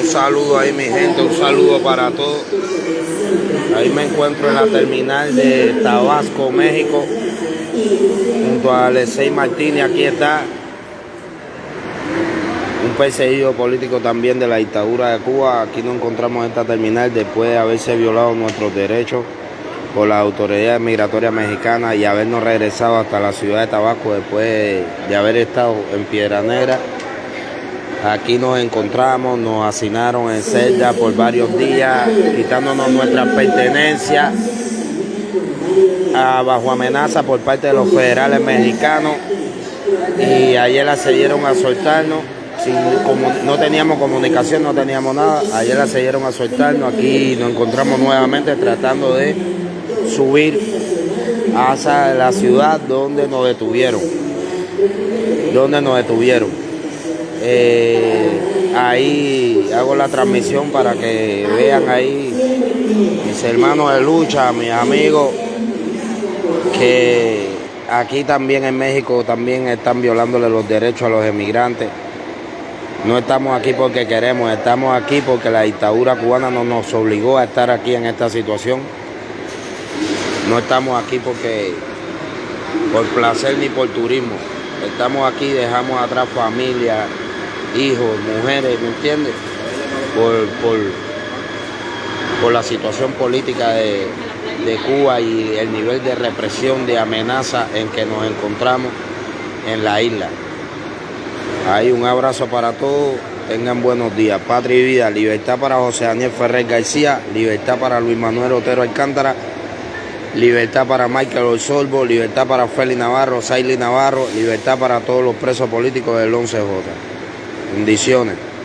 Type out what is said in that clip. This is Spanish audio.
Un saludo ahí mi gente, un saludo para todos. Ahí me encuentro en la terminal de Tabasco, México, junto a Alexei Martínez. Aquí está un perseguido político también de la dictadura de Cuba. Aquí nos encontramos en esta terminal después de haberse violado nuestros derechos por la autoridad migratoria mexicana y habernos regresado hasta la ciudad de Tabasco después de haber estado en Piedra Negra. Aquí nos encontramos, nos hacinaron en celda por varios días, quitándonos nuestras pertenencias bajo amenaza por parte de los federales mexicanos. Y ayer accedieron a soltarnos, no teníamos comunicación, no teníamos nada. Ayer accedieron a soltarnos, aquí nos encontramos nuevamente tratando de subir hacia la ciudad donde nos detuvieron. Donde nos detuvieron. Eh, ahí hago la transmisión para que vean ahí mis hermanos de lucha, mis amigos, que aquí también en México también están violándole los derechos a los emigrantes. No estamos aquí porque queremos, estamos aquí porque la dictadura cubana no nos obligó a estar aquí en esta situación. No estamos aquí porque por placer ni por turismo. Estamos aquí, dejamos atrás familia, hijos, mujeres, ¿me entiendes? Por, por, por la situación política de, de Cuba y el nivel de represión, de amenaza en que nos encontramos en la isla. Hay un abrazo para todos. Tengan buenos días. Patria y vida. Libertad para José Daniel Ferrer García. Libertad para Luis Manuel Otero Alcántara. Libertad para Michael Orsolvo. Libertad para Félix Navarro, Saily Navarro. Libertad para todos los presos políticos del 11J. Bendiciones.